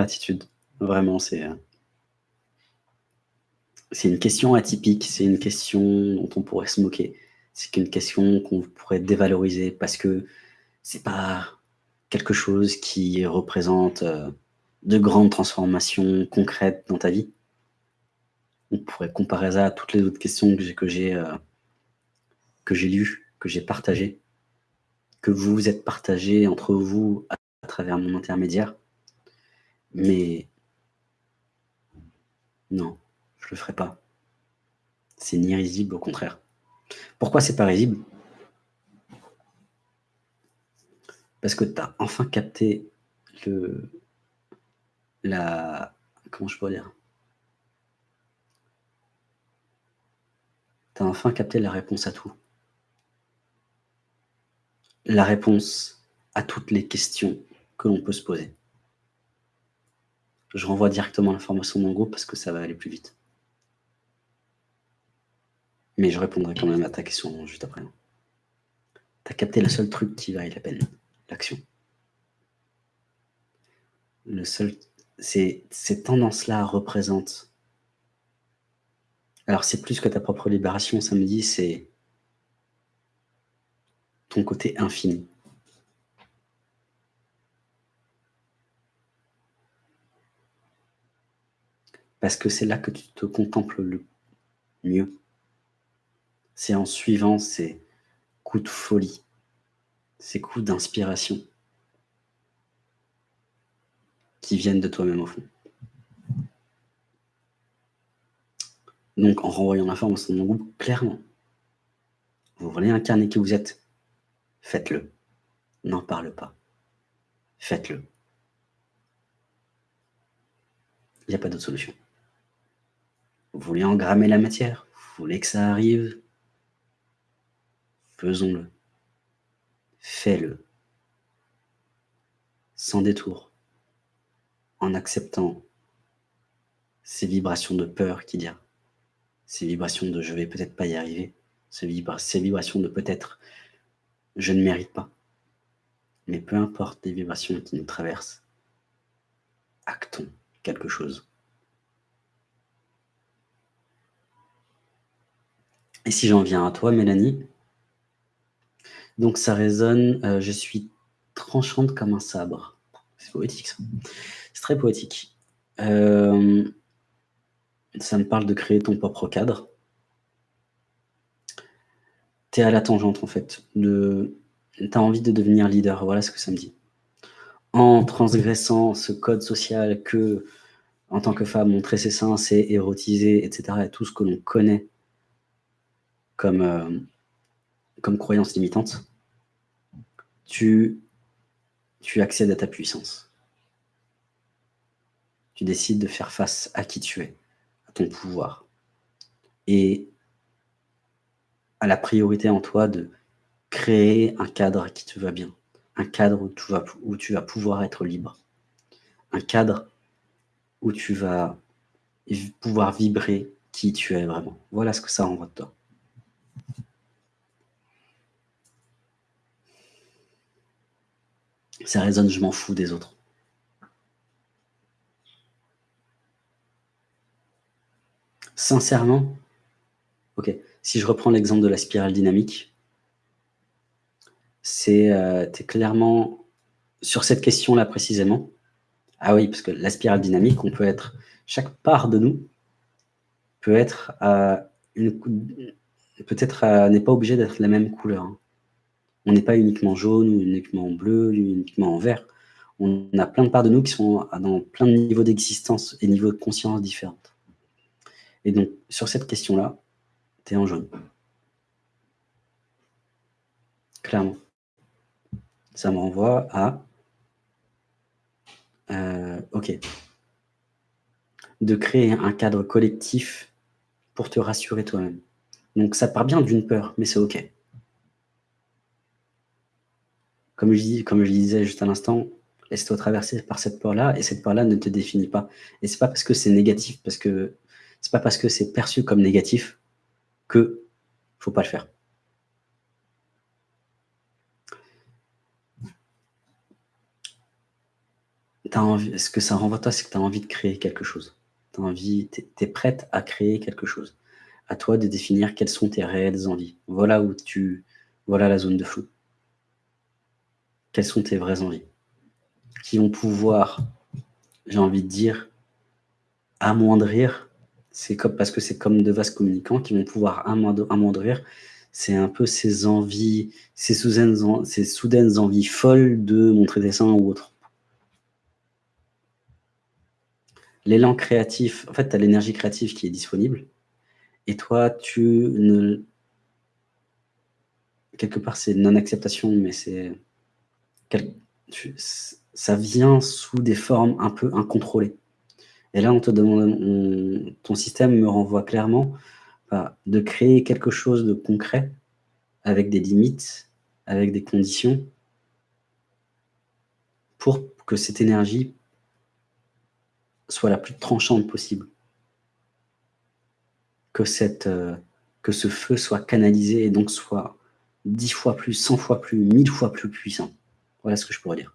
Gratitude. Vraiment, c'est, heu c'est une question atypique, c'est une question dont on pourrait se moquer. C'est qu'une question qu'on pourrait dévaloriser parce que c'est pas quelque chose qui représente, heu, de grandes transformations concrètes dans ta vie. On pourrait comparer ça à toutes les autres questions que j'ai que j'ai, heu que j'ai lues, que j'ai partagées, que vous vous êtes partagées entre vous à travers mon intermédiaire. Mais non, je le ferai pas. C'est ni risible, au contraire. Pourquoi c'est pas risible? Parce que tu enfin capté le la comment je pourrais dire? Tu as enfin capté la réponse à tout. La réponse à toutes les questions que l'on peut se poser. Je renvoie directement l'information dans le groupe parce que ça va aller plus vite. Mais je répondrai quand même à ta question juste après. Tu as capté le seul truc qui vaille la peine, l'action. Le seul ces tendances-là représentent alors c'est plus que ta propre libération, ça me dit, c'est ton côté infini. Parce que c'est là que tu te contemples le mieux. C'est en suivant ces coups de folie, ces coups d'inspiration qui viennent de toi-même au fond. Donc en renvoyant l'information dans mon groupe, clairement, vous voulez incarner qui vous êtes, faites-le. N'en parle pas. Faites-le. Il y a pas d'autre solution. Vous voulez engrammer la matière, vous voulez que ça arrive, faisons-le. Fais-le. Sans détour. En acceptant ces vibrations de peur qu'il y ces vibrations de «je vais peut-être pas y arriver», ces vibrations de peut-être «je ne mérite pas». Mais peu importe les vibrations qui nous traversent, actons quelque chose. Et si j'en viens à toi, Mélanie? Donc ça résonne, heu, je suis tranchante comme un sabre. C'est poétique ça. C'est très poétique. Hem, ça me parle de créer ton propre cadre. Tu es à la tangente en fait, de tu as envie de devenir leader, voilà ce que ça me dit. En transgressant ce code social que, en tant que femme, montrer ses seins, c'est érotiser et cetera et tout ce que l'on connaît comme, heu, comme croyance limitante tu tu accèdes à ta puissance. Tu décides de faire face à qui tu es, à ton pouvoir et à la priorité en toi de créer un cadre qui te va bien, un cadre où tu vas où tu vas pouvoir être libre, un cadre où tu vas pouvoir vibrer qui tu es vraiment. Voilà ce que ça renvoie de toi. Ça résonne, je m'en fous des autres. Sincèrement, OK, si je reprends l'exemple de la spirale dynamique c'est, es clairement sur cette question-là précisément. Ah oui, parce que la spirale dynamique, on peut être chaque part de nous peut être cou peut-être à n'est pas obligé d'être la même couleur, hein. On n'est pas uniquement jaune ou uniquement bleu, uniquement vert. On a plein de parts de nous qui sont dans plein de niveaux d'existence et niveaux de conscience différentes. Et donc, sur cette question-là, tu es en jaune. Clairement. Ça me renvoie à heu, OK. De créer un cadre collectif pour te rassurer toi-même. Donc ça part bien d'une peur, mais c'est OK. Comme je disais juste à l'instant, laisse-toi traverser par cette peur-là et cette peur-là ne te définit pas. Et c'est pas parce que c'est négatif, parce que c'est pas parce que c'est perçu comme négatif que faut pas le faire. ce que ça renvoie toi, c'est que tu as envie de créer quelque chose. Tu tu es, prête à créer quelque chose. À toi de définir quelles sont tes réelles envies. Voilà où tu, voilà la zone de flou. Quelles sont tes vraies envies Qui vont pouvoir, j'ai envie de dire, amoindrir, comme, parce que c'est comme de vases communicants qui vont pouvoir amoindrir, c'est un peu ces envies, ces soudaines, ces soudaines envies folles de montrer des seins ou autre. L'élan créatif, en fait, tu as l'énergie créative qui est disponible, et toi, tu ne... Quelque part, c'est non-acceptation, mais c'est... Ça vient sous des formes un peu incontrôlées. Et là, on te demande, ton système me renvoie clairement bah, de créer quelque chose de concret, avec des limites, avec des conditions, pour que cette énergie soit la plus tranchante possible. Que, euh, que ce feu soit canalisé et donc soit dix fois plus, cent fois plus, mille fois plus puissant. Voilà ce que je pourrais dire.